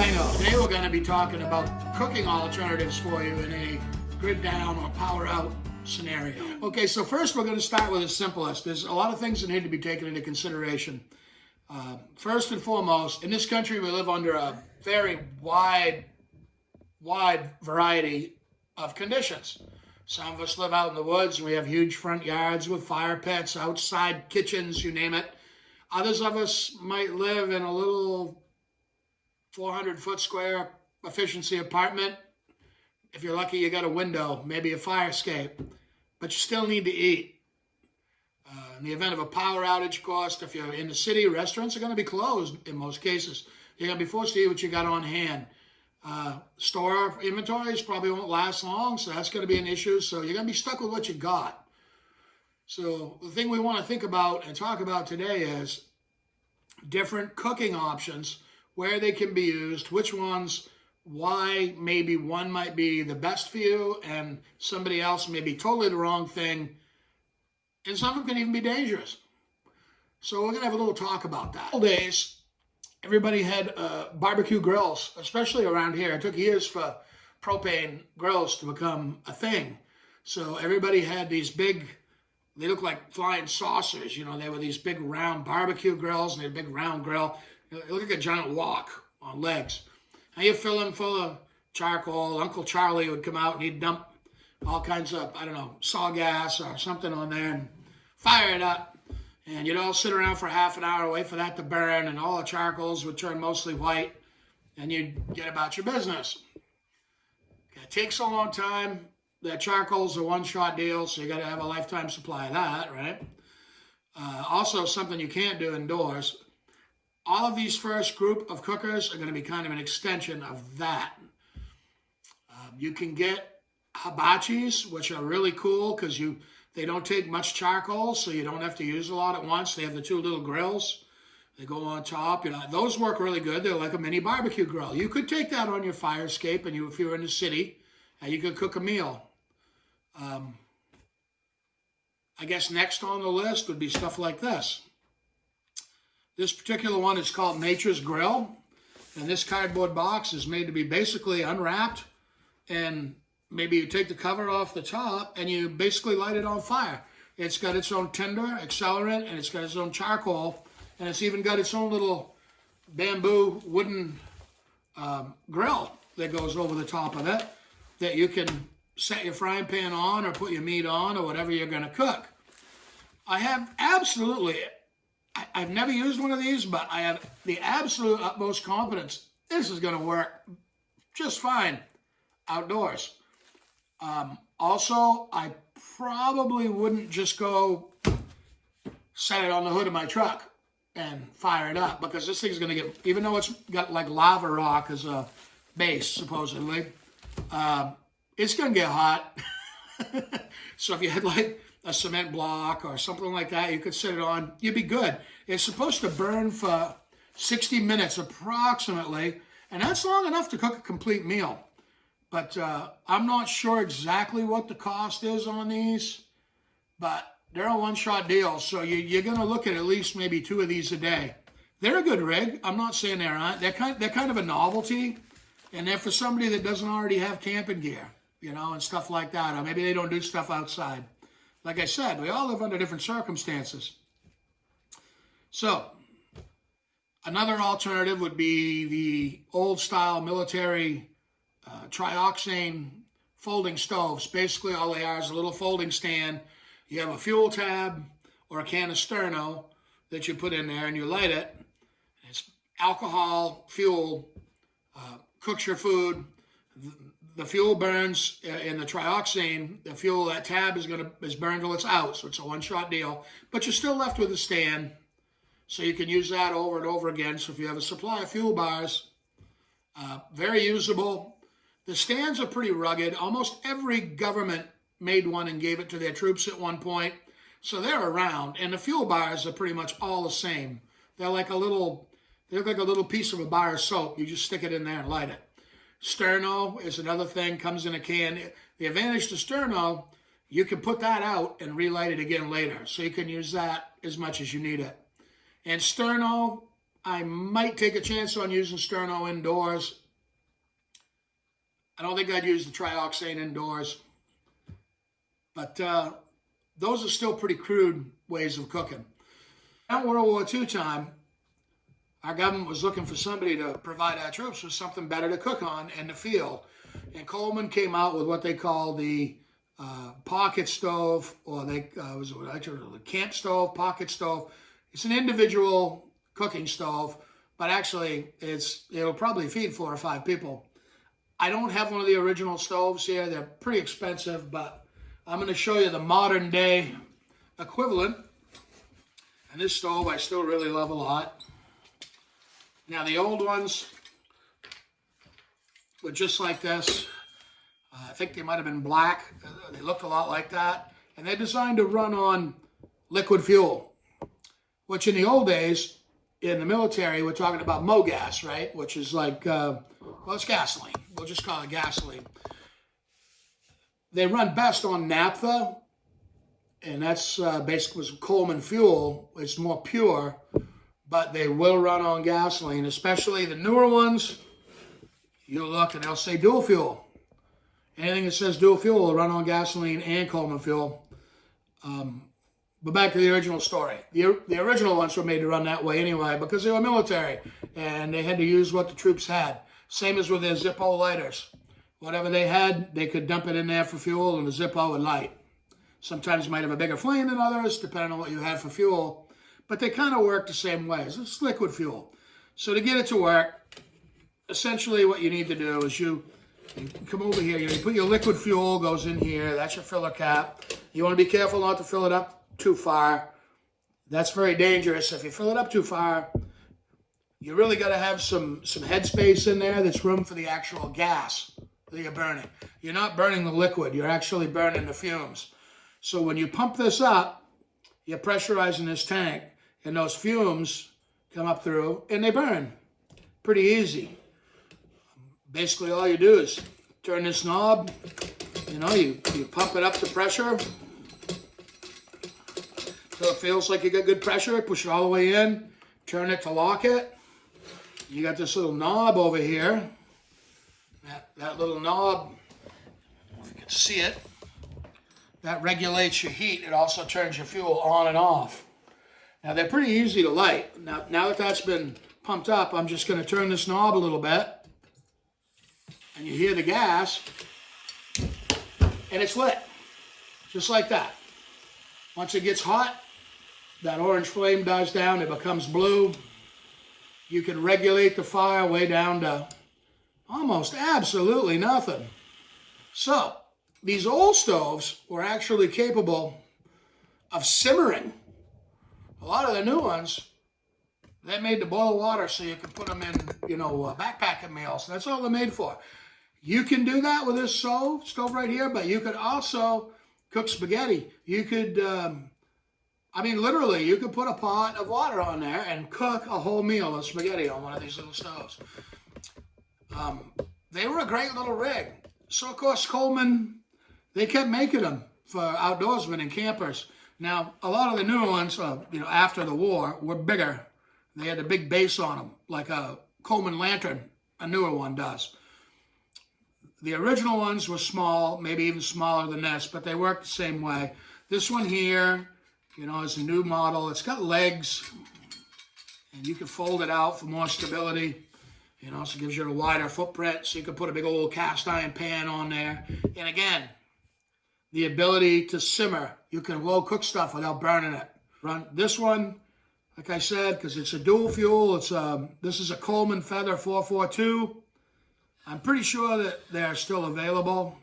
Today we're going to be talking about cooking alternatives for you in a grid down or power out scenario. Okay, so first we're going to start with the simplest. There's a lot of things that need to be taken into consideration. Uh, first and foremost, in this country we live under a very wide, wide variety of conditions. Some of us live out in the woods and we have huge front yards with fire pits, outside kitchens, you name it. Others of us might live in a little 400 foot square efficiency apartment. If you're lucky, you got a window, maybe a fire escape, but you still need to eat. Uh, in the event of a power outage, cost, if you're in the city, restaurants are going to be closed in most cases. You're going to be forced to eat what you got on hand. Uh, store inventories probably won't last long, so that's going to be an issue. So you're going to be stuck with what you got. So the thing we want to think about and talk about today is different cooking options where they can be used, which ones, why maybe one might be the best for you and somebody else may be totally the wrong thing. And some of them can even be dangerous. So we're going to have a little talk about that. Old days, everybody had uh, barbecue grills, especially around here. It took years for propane grills to become a thing. So everybody had these big, they look like flying saucers. You know, they were these big round barbecue grills and they had a big round grill. It looked like a giant wok on legs. And you fill them full of charcoal. Uncle Charlie would come out and he'd dump all kinds of, I don't know, saw gas or something on there and fire it up. And you'd all sit around for half an hour, wait for that to burn, and all the charcoals would turn mostly white, and you'd get about your business. It takes a long time. That charcoal's a one-shot deal, so you got to have a lifetime supply of that, right? Uh, also, something you can't do indoors all of these first group of cookers are going to be kind of an extension of that. Um, you can get hibachis, which are really cool because you they don't take much charcoal, so you don't have to use a lot at once. They have the two little grills. They go on top. You know, those work really good. They're like a mini barbecue grill. You could take that on your fire escape, and you, if you're in the city, and you could cook a meal. Um, I guess next on the list would be stuff like this. This particular one is called Nature's Grill. And this cardboard box is made to be basically unwrapped. And maybe you take the cover off the top and you basically light it on fire. It's got its own tinder, accelerant, and it's got its own charcoal. And it's even got its own little bamboo wooden um, grill that goes over the top of it that you can set your frying pan on or put your meat on or whatever you're going to cook. I have absolutely I, have never used one of these, but I have the absolute utmost confidence this is going to work just fine outdoors. Um, also, I probably wouldn't just go set it on the hood of my truck and fire it up because this thing's going to get, even though it's got like lava rock as a base, supposedly, uh, it's going to get hot. so if you had like a cement block or something like that, you could sit it on, you'd be good. It's supposed to burn for 60 minutes approximately, and that's long enough to cook a complete meal. But uh, I'm not sure exactly what the cost is on these, but they're a one-shot deal, so you, are going to look at at least maybe two of these a day. They're a good rig. I'm not saying they're not. They're kind, they're kind of a novelty, and they're for somebody that doesn't already have camping gear, you know, and stuff like that, or maybe they don't do stuff outside. Like I said, we all live under different circumstances. So, another alternative would be the old style military uh, trioxane folding stoves. Basically, all they are is a little folding stand. You have a fuel tab or a can of Sterno that you put in there and you light it. It's alcohol, fuel, uh, cooks your food the fuel burns uh, in the trioxane. The fuel, that tab is going to is burned till it's out, so it's a one-shot deal. But you're still left with a stand, so you can use that over and over again. So if you have a supply of fuel bars, uh, very usable. The stands are pretty rugged. Almost every government made one and gave it to their troops at one point. So they're around. And the fuel bars are pretty much all the same. They're like a little, they look like a little piece of a bar of soap. You just stick it in there and light it. Sterno is another thing, comes in a can. The advantage to Sterno, you can put that out and relight it again later. So you can use that as much as you need it. And Sterno I might take a chance on using Sterno indoors. I don't think I'd use the trioxane indoors. But uh, those are still pretty crude ways of cooking. At World War II time, our government was looking for somebody to provide our troops with something better to cook on in the field. And Coleman came out with what they call the uh, pocket stove, or they uh, was it camp stove, pocket stove. It's an individual cooking stove, but actually it's it'll probably feed four or five people. I don't have one of the original stoves here. They're pretty expensive, but I'm going to show you the modern day equivalent. And this stove I still really love a lot. Now the old ones were just like this. Uh, I think they might have been black. Uh, they looked a lot like that. And they're designed to run on liquid fuel, which in the old days, in the military, we're talking about MoGas, right? Which is like, uh, well, it's gasoline. We'll just call it gasoline. They run best on naphtha, and that's uh, basically Coleman fuel. It's more pure, but they will run on gasoline, especially the newer ones. You'll look and they'll say dual fuel. Anything that says dual fuel will run on gasoline and Coleman fuel. Um, but back to the original story. The, the original ones were made to run that way anyway because they were military and they had to use what the troops had. Same as with their Zippo lighters. Whatever they had, they could dump it in there for fuel and the Zippo would light. Sometimes might have a bigger flame than others, depending on what you had for fuel. But they kind of work the same way. It's liquid fuel. So to get it to work, essentially what you need to do is you you come over here, you, know, you put your liquid fuel, goes in here, that's your filler cap. You want to be careful not to fill it up too far. That's very dangerous. If you fill it up too far, you really got to have some, some headspace in there that's room for the actual gas that you're burning. You're not burning the liquid, you're actually burning the fumes. So when you pump this up, you're pressurizing this tank, and those fumes come up through, and they burn. Pretty easy basically all you do is turn this knob, you know, you, you pump it up to pressure so it feels like you got good pressure, push it all the way in, turn it to lock it. You got this little knob over here. That, that little knob, if you can see it, that regulates your heat. It also turns your fuel on and off. Now they're pretty easy to light. Now, now that that's been pumped up, I'm just gonna turn this knob a little bit and you hear the gas, and it's lit, just like that. Once it gets hot, that orange flame dies down, it becomes blue. You can regulate the fire way down to almost absolutely nothing. So, these old stoves were actually capable of simmering. A lot of the new ones, they made to boil water so you can put them in, you know, uh, backpacking meals. That's all they're made for. You can do that with this stove, stove right here, but you could also cook spaghetti. You could, um, I mean, literally, you could put a pot of water on there and cook a whole meal of spaghetti on one of these little stoves. Um, they were a great little rig. So, of course, Coleman, they kept making them for outdoorsmen and campers. Now, a lot of the newer ones, uh, you know, after the war, were bigger. They had a big base on them, like a Coleman lantern, a newer one does. The original ones were small, maybe even smaller than this, but they work the same way. This one here, you know, is a new model. It's got legs, and you can fold it out for more stability. You know, so it gives you a wider footprint, so you can put a big old cast iron pan on there. And again, the ability to simmer. You can low cook stuff without burning it. Run this one, like I said, because it's a dual fuel. It's um, this is a Coleman Feather 442. I'm pretty sure that they're still available,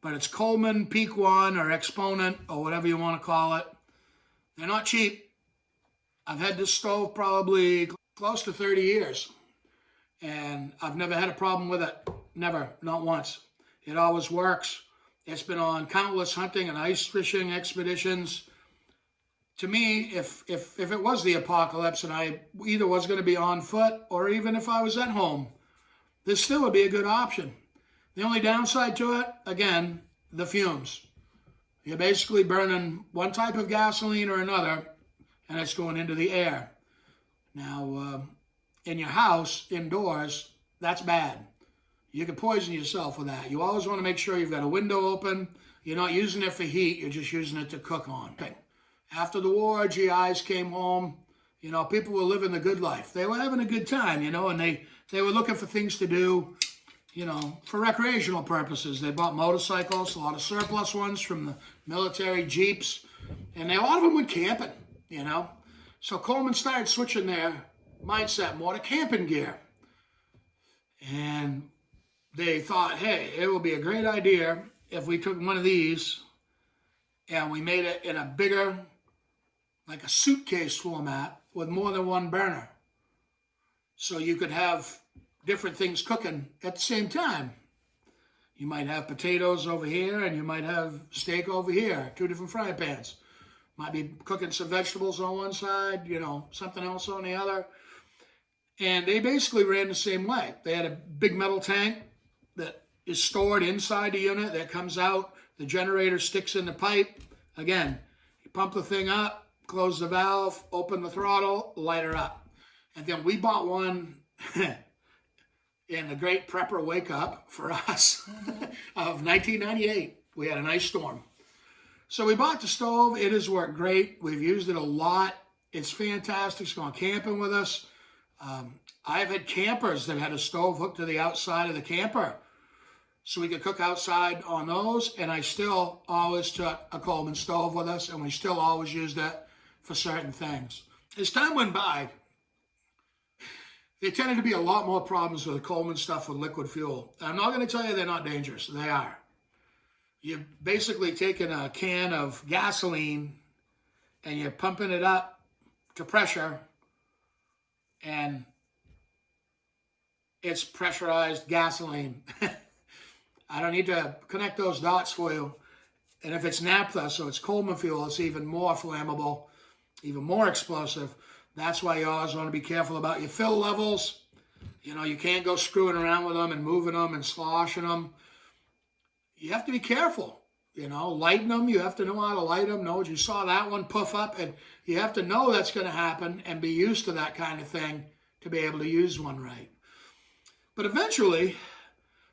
but it's Coleman Peak One or Exponent or whatever you want to call it. They're not cheap. I've had this stove probably close to 30 years, and I've never had a problem with it. Never, not once. It always works. It's been on countless hunting and ice fishing expeditions. To me, if if if it was the apocalypse and I either was going to be on foot or even if I was at home, this still would be a good option. The only downside to it, again, the fumes. You're basically burning one type of gasoline or another, and it's going into the air. Now, uh, in your house indoors, that's bad. You can poison yourself with that. You always want to make sure you've got a window open. You're not using it for heat, you're just using it to cook on. After the war, GIs came home. You know, people were living the good life. They were having a good time, you know, and they, they were looking for things to do, you know, for recreational purposes. They bought motorcycles, a lot of surplus ones from the military, Jeeps, and they, a lot of them went camping, you know. So Coleman started switching their mindset more to camping gear. And they thought, hey, it would be a great idea if we took one of these and we made it in a bigger, like a suitcase format with more than one burner. So you could have different things cooking at the same time. You might have potatoes over here and you might have steak over here, two different fry pans. Might be cooking some vegetables on one side, you know, something else on the other. And they basically ran the same way. They had a big metal tank that is stored inside the unit that comes out. The generator sticks in the pipe. Again, you pump the thing up, close the valve, open the throttle, light her up. And then we bought one in the great prepper wake up for us of 1998. We had a nice storm. So we bought the stove. It has worked great. We've used it a lot. It's fantastic. It's gone camping with us. Um, I've had campers that had a stove hooked to the outside of the camper so we could cook outside on those. And I still always took a Coleman stove with us, and we still always used it for certain things. As time went by, there tended to be a lot more problems with the Coleman stuff with liquid fuel. I'm not going to tell you they're not dangerous. They are. You're basically taking a can of gasoline and you're pumping it up to pressure and it's pressurized gasoline. I don't need to connect those dots for you. And if it's naphtha, so it's Coleman fuel, it's even more flammable, even more explosive. That's why you always want to be careful about your fill levels. You know, you can't go screwing around with them and moving them and sloshing them. You have to be careful. You know, lighten them. You have to know how to light them. Know you saw that one puff up, and you have to know that's going to happen and be used to that kind of thing to be able to use one right. But eventually,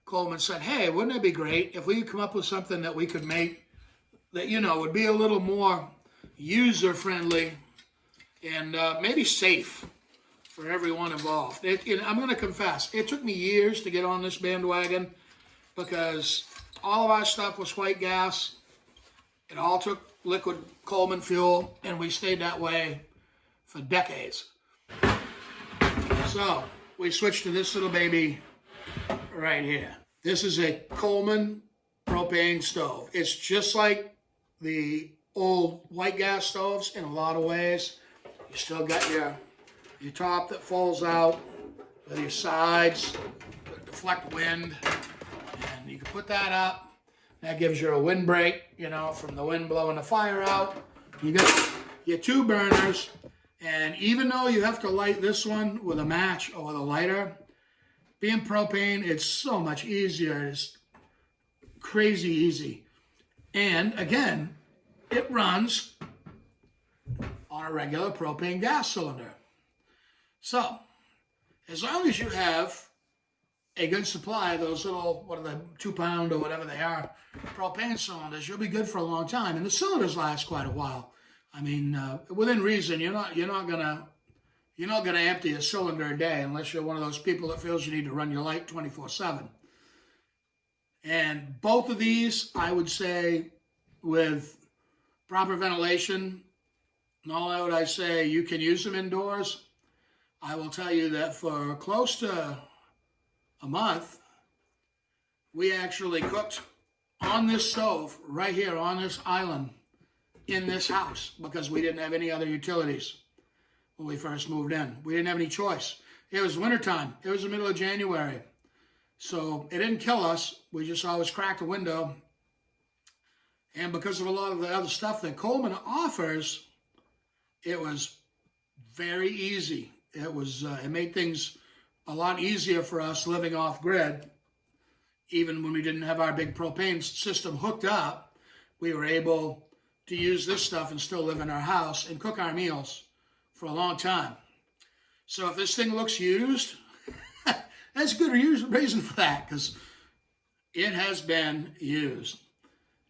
Coleman said, hey, wouldn't it be great if we could come up with something that we could make that, you know, would be a little more user-friendly and uh, maybe safe for everyone involved. It, I'm going to confess, it took me years to get on this bandwagon because all of our stuff was white gas. It all took liquid Coleman fuel, and we stayed that way for decades. So we switched to this little baby right here. This is a Coleman propane stove. It's just like the old white gas stoves in a lot of ways. You still got your, your top that falls out with your sides, that deflect wind, and you can put that up. That gives you a windbreak, you know, from the wind blowing the fire out. You got your two burners, and even though you have to light this one with a match or with a lighter, being propane, it's so much easier. It's crazy easy. And again, it runs on a regular propane gas cylinder. So, as long as you have a good supply of those little, what are the two pound or whatever they are, propane cylinders, you'll be good for a long time. And the cylinders last quite a while. I mean, uh, within reason, you're not, you're not gonna, you're not gonna empty a cylinder a day unless you're one of those people that feels you need to run your light 24 seven. And both of these, I would say, with proper ventilation, not only would I say you can use them indoors, I will tell you that for close to a month, we actually cooked on this stove right here on this island in this house because we didn't have any other utilities when we first moved in. We didn't have any choice. It was wintertime. It was the middle of January. So it didn't kill us. We just always cracked a window. And because of a lot of the other stuff that Coleman offers, it was very easy. It was uh, it made things a lot easier for us living off grid. Even when we didn't have our big propane system hooked up, we were able to use this stuff and still live in our house and cook our meals for a long time. So if this thing looks used, that's a good reason for that because it has been used.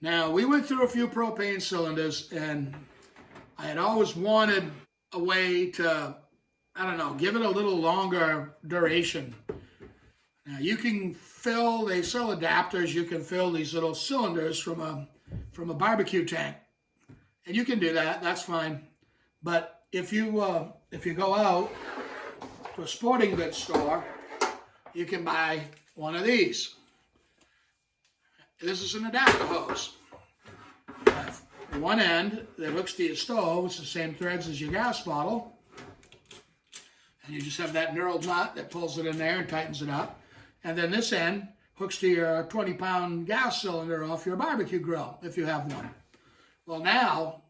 Now, we went through a few propane cylinders and I had always wanted a way to, I don't know, give it a little longer duration. Now, you can fill, they sell adapters, you can fill these little cylinders from a, from a barbecue tank. And you can do that, that's fine. But if you, uh, if you go out to a sporting goods store, you can buy one of these. This is an adapter hose. One end that hooks to your stove, it's the same threads as your gas bottle. And you just have that knurled nut that pulls it in there and tightens it up. And then this end hooks to your 20 pound gas cylinder off your barbecue grill, if you have one. Well, now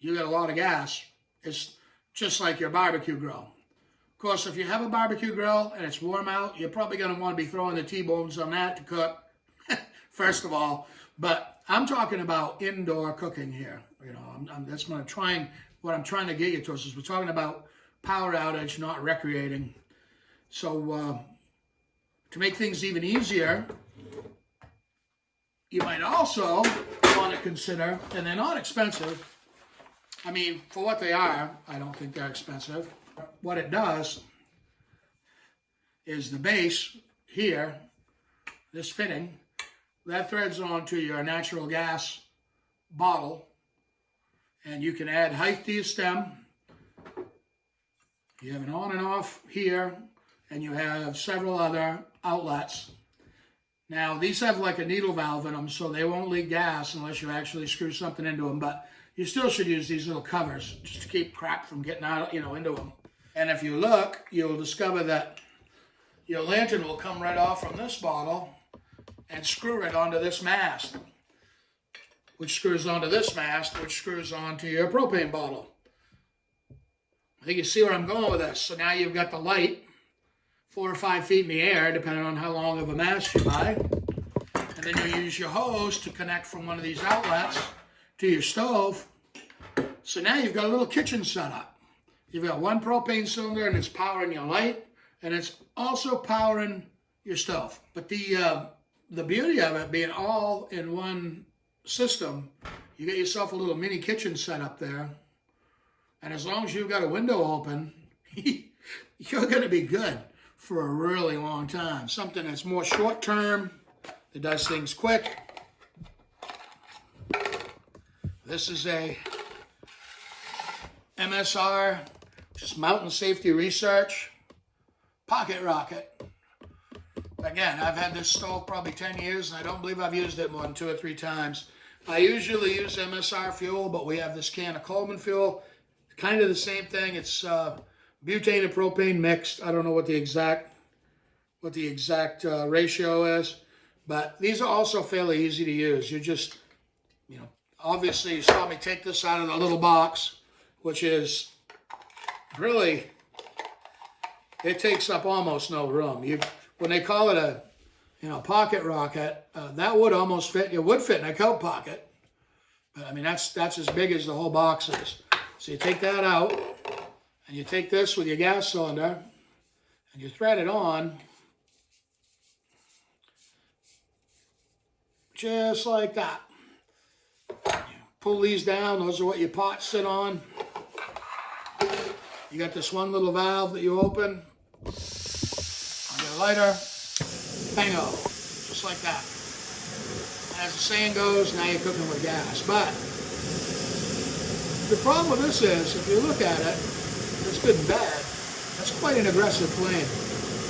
you got a lot of gas. It's just like your barbecue grill. Of course, if you have a barbecue grill and it's warm out, you're probably going to want to be throwing the T-bones on that to cook, first of all. But I'm talking about indoor cooking here. You know, I'm, I'm, that's what I'm trying. What I'm trying to get you towards is we're talking about power outage, not recreating. So uh, to make things even easier, you might also want to consider, and they're not expensive. I mean, for what they are, I don't think they're expensive. What it does is the base here, this fitting, that threads onto your natural gas bottle and you can add height to your stem. You have an on and off here and you have several other outlets. Now these have like a needle valve in them so they won't leak gas unless you actually screw something into them but you still should use these little covers just to keep crap from getting out you know into them. And if you look you'll discover that your lantern will come right off from this bottle and screw it onto this mast, which screws onto this mast, which screws onto your propane bottle. I think you see where I'm going with this. So now you've got the light four or five feet in the air, depending on how long of a mast you buy. And then you use your hose to connect from one of these outlets to your stove. So now you've got a little kitchen setup. You've got one propane cylinder and it's powering your light and it's also powering your stove. But the uh, the beauty of it being all in one system, you get yourself a little mini kitchen set up there. And as long as you've got a window open, you're going to be good for a really long time. Something that's more short term, that does things quick. This is a MSR, just Mountain Safety Research pocket rocket. Again, I've had this stove probably 10 years, and I don't believe I've used it more than two or three times. I usually use MSR fuel, but we have this can of Coleman fuel. Kind of the same thing. It's uh, butane and propane mixed. I don't know what the exact what the exact uh, ratio is, but these are also fairly easy to use. You just, you know, obviously you saw me take this out of the little box, which is really, it takes up almost no room. You when they call it a, you know, pocket rocket, uh, that would almost fit, it would fit in a coat pocket. But I mean, that's, that's as big as the whole box is. So you take that out, and you take this with your gas cylinder, and you thread it on, just like that. Pull these down, those are what your pots sit on. You got this one little valve that you open, lighter, bingo, just like that. As the saying goes, now you're cooking with gas. But the problem with this is, if you look at it, it's good and bad, that's quite an aggressive flame.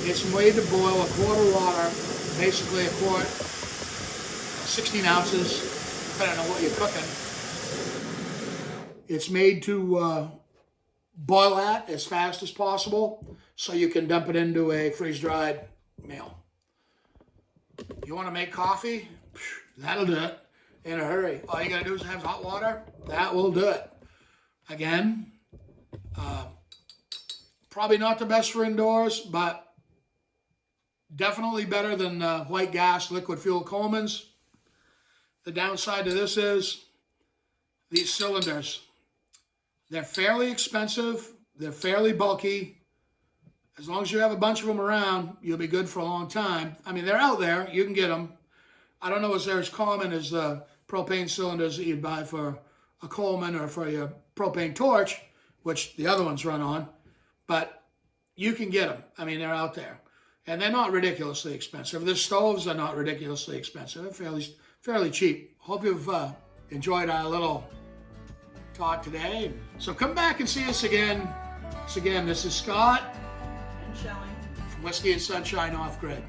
It's made to boil a quart of water, basically a quart, 16 ounces, depending on what you're cooking. It's made to uh, boil that as fast as possible so you can dump it into a freeze-dried meal. You want to make coffee? That'll do it in a hurry. All you got to do is have hot water. That will do it. Again, uh, probably not the best for indoors, but definitely better than uh, white gas liquid fuel Coleman's. The downside to this is these cylinders. They're fairly expensive. They're fairly bulky as long as you have a bunch of them around, you'll be good for a long time. I mean, they're out there. You can get them. I don't know if they're as common as the propane cylinders that you'd buy for a Coleman or for your propane torch, which the other ones run on, but you can get them. I mean, they're out there. And they're not ridiculously expensive. The stoves are not ridiculously expensive. They're fairly, fairly cheap. Hope you've uh, enjoyed our little talk today. So come back and see us again. Once again, this is Scott And showing. from Whiskey and Sunshine Off Grid.